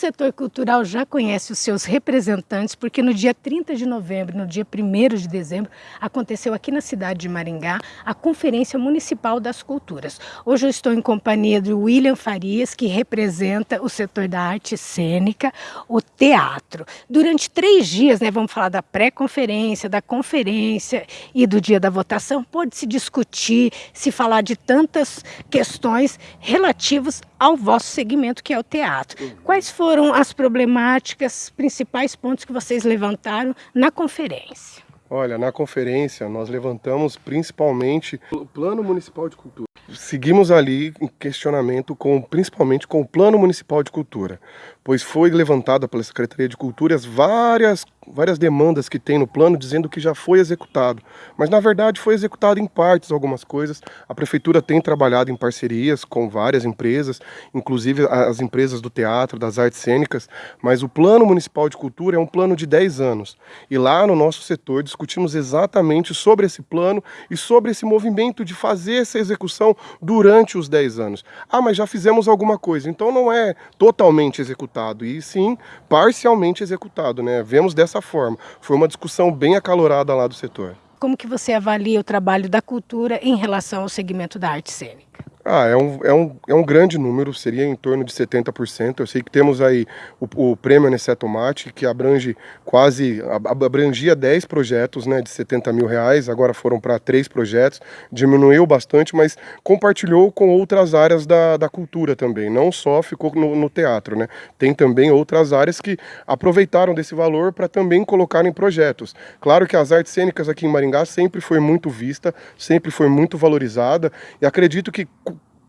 setor cultural já conhece os seus representantes, porque no dia 30 de novembro, no dia 1 de dezembro, aconteceu aqui na cidade de Maringá a Conferência Municipal das Culturas. Hoje eu estou em companhia do William Farias, que representa o setor da arte cênica, o teatro. Durante três dias, né, vamos falar da pré-conferência, da conferência e do dia da votação, pode se discutir, se falar de tantas questões relativas ao vosso segmento, que é o teatro. Uhum. Quais foram as problemáticas, principais pontos que vocês levantaram na conferência? Olha, na conferência nós levantamos principalmente o Plano Municipal de Cultura. Seguimos ali em questionamento com, principalmente com o Plano Municipal de Cultura, pois foi levantada pela Secretaria de Cultura várias várias demandas que tem no plano dizendo que já foi executado, mas na verdade foi executado em partes algumas coisas. A prefeitura tem trabalhado em parcerias com várias empresas, inclusive as empresas do teatro, das artes cênicas, mas o plano municipal de cultura é um plano de 10 anos. E lá no nosso setor discutimos exatamente sobre esse plano e sobre esse movimento de fazer essa execução durante os 10 anos. Ah, mas já fizemos alguma coisa, então não é totalmente executado, e sim parcialmente executado, né? Vemos dessa dessa forma. Foi uma discussão bem acalorada lá do setor. Como que você avalia o trabalho da cultura em relação ao segmento da arte cênica? Ah, é um, é, um, é um grande número, seria em torno de 70%. Eu sei que temos aí o, o prêmio Aniceto Mate, que abrange quase, abrangia 10 projetos né, de 70 mil reais, agora foram para 3 projetos, diminuiu bastante, mas compartilhou com outras áreas da, da cultura também, não só ficou no, no teatro, né? Tem também outras áreas que aproveitaram desse valor para também colocar em projetos. Claro que as artes cênicas aqui em Maringá sempre foi muito vista, sempre foi muito valorizada, e acredito que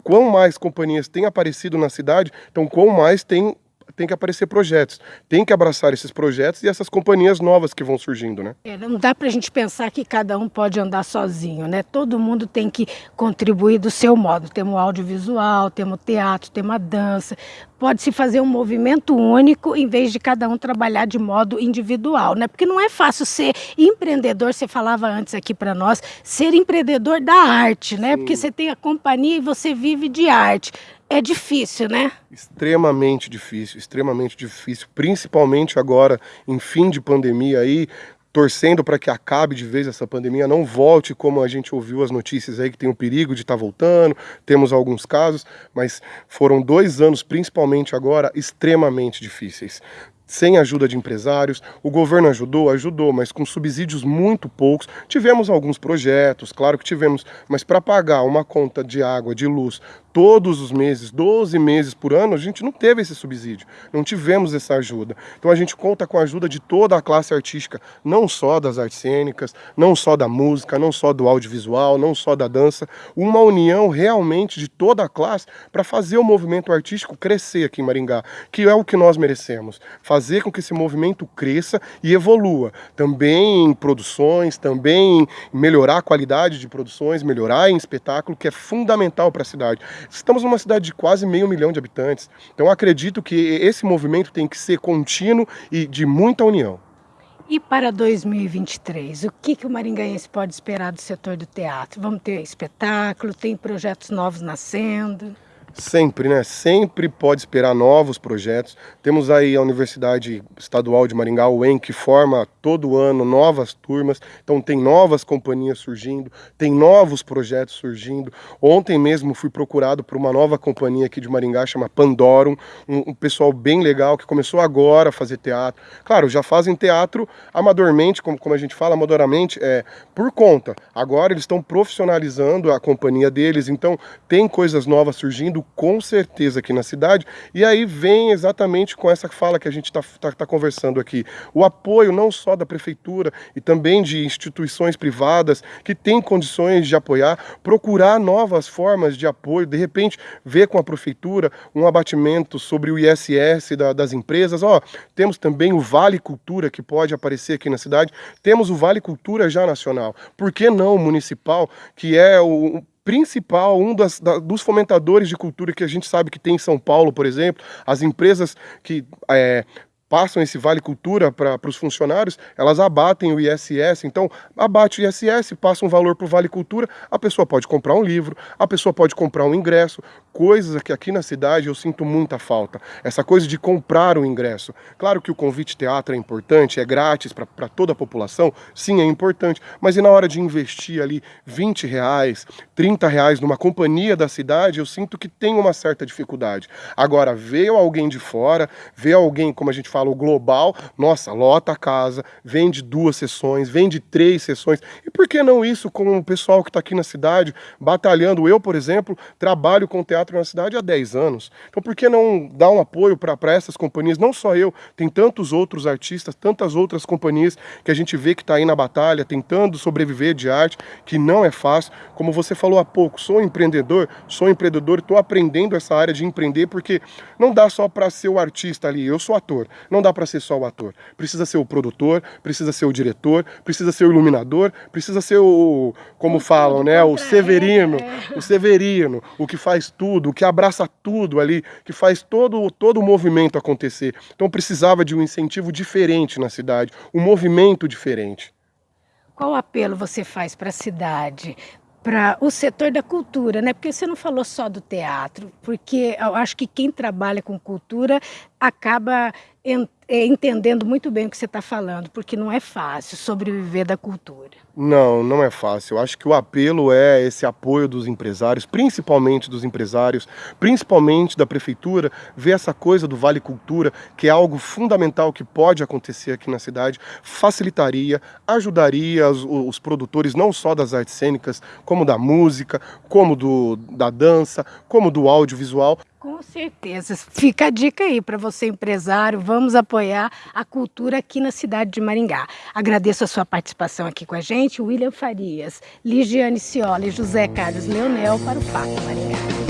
quão mais companhias têm aparecido na cidade, então quão mais tem tem que aparecer projetos, tem que abraçar esses projetos e essas companhias novas que vão surgindo, né? É, não dá para a gente pensar que cada um pode andar sozinho, né? Todo mundo tem que contribuir do seu modo. Temos audiovisual, temos teatro, temos dança, pode-se fazer um movimento único em vez de cada um trabalhar de modo individual, né? Porque não é fácil ser empreendedor, você falava antes aqui para nós, ser empreendedor da arte, né? Sim. Porque você tem a companhia e você vive de arte. É difícil, né? Extremamente difícil, extremamente difícil, principalmente agora em fim de pandemia aí, torcendo para que acabe de vez essa pandemia, não volte como a gente ouviu as notícias aí que tem o perigo de estar tá voltando, temos alguns casos, mas foram dois anos, principalmente agora, extremamente difíceis sem ajuda de empresários. O governo ajudou, ajudou, mas com subsídios muito poucos. Tivemos alguns projetos, claro que tivemos, mas para pagar uma conta de água, de luz, todos os meses, 12 meses por ano, a gente não teve esse subsídio, não tivemos essa ajuda. Então a gente conta com a ajuda de toda a classe artística, não só das artes cênicas, não só da música, não só do audiovisual, não só da dança, uma união realmente de toda a classe para fazer o movimento artístico crescer aqui em Maringá, que é o que nós merecemos, fazer com que esse movimento cresça e evolua, também em produções, também melhorar a qualidade de produções, melhorar em espetáculo, que é fundamental para a cidade. Estamos numa cidade de quase meio milhão de habitantes, então acredito que esse movimento tem que ser contínuo e de muita união. E para 2023, o que, que o maringaense pode esperar do setor do teatro? Vamos ter espetáculo, tem projetos novos nascendo? Sempre, né? Sempre pode esperar novos projetos. Temos aí a Universidade Estadual de Maringá, o UEM, que forma todo ano novas turmas. Então tem novas companhias surgindo, tem novos projetos surgindo. Ontem mesmo fui procurado por uma nova companhia aqui de Maringá, chama Pandorum, um, um pessoal bem legal que começou agora a fazer teatro. Claro, já fazem teatro amadormente, como, como a gente fala, amadoramente, é, por conta. Agora eles estão profissionalizando a companhia deles, então tem coisas novas surgindo com certeza aqui na cidade. E aí vem exatamente com essa fala que a gente está tá, tá conversando aqui. O apoio não só da prefeitura e também de instituições privadas que têm condições de apoiar, procurar novas formas de apoio, de repente ver com a prefeitura um abatimento sobre o ISS da, das empresas. Ó, temos também o Vale Cultura que pode aparecer aqui na cidade. Temos o Vale Cultura já nacional. Por que não o municipal, que é o principal, um das, da, dos fomentadores de cultura que a gente sabe que tem em São Paulo, por exemplo, as empresas que é, passam esse Vale Cultura para os funcionários, elas abatem o ISS. Então, abate o ISS, passa um valor para o Vale Cultura, a pessoa pode comprar um livro, a pessoa pode comprar um ingresso, coisas que aqui na cidade eu sinto muita falta. Essa coisa de comprar o ingresso. Claro que o convite teatro é importante, é grátis para toda a população, sim, é importante, mas e na hora de investir ali 20 reais, 30 reais numa companhia da cidade, eu sinto que tem uma certa dificuldade. Agora, veio alguém de fora, vê alguém, como a gente fala, o global, nossa, lota a casa, vende duas sessões, vende três sessões. E por que não isso com o pessoal que está aqui na cidade, batalhando? Eu, por exemplo, trabalho com teatro na cidade há 10 anos. Então por que não dar um apoio para essas companhias? Não só eu, tem tantos outros artistas, tantas outras companhias que a gente vê que está aí na batalha, tentando sobreviver de arte, que não é fácil. Como você falou há pouco, sou empreendedor, sou empreendedor, estou aprendendo essa área de empreender, porque não dá só para ser o artista ali, eu sou ator, não dá para ser só o ator. Precisa ser o produtor, precisa ser o diretor, precisa ser o iluminador, precisa ser o, como falam, né, o Severino, é. o Severino, o que faz tudo, o que abraça tudo ali, que faz todo, todo o movimento acontecer. Então precisava de um incentivo diferente na cidade, um movimento diferente. Qual apelo você faz para a cidade? para o setor da cultura, né? Porque você não falou só do teatro, porque eu acho que quem trabalha com cultura acaba entendendo muito bem o que você está falando, porque não é fácil sobreviver da cultura. Não, não é fácil. Eu acho que o apelo é esse apoio dos empresários, principalmente dos empresários, principalmente da prefeitura, ver essa coisa do Vale Cultura, que é algo fundamental que pode acontecer aqui na cidade, facilitaria, ajudaria os, os produtores não só das artes cênicas, como da música, como do, da dança, como do audiovisual, com certeza. Fica a dica aí para você, empresário. Vamos apoiar a cultura aqui na cidade de Maringá. Agradeço a sua participação aqui com a gente. William Farias, Ligiane Cioli, José Carlos Leonel para o Fato Maringá.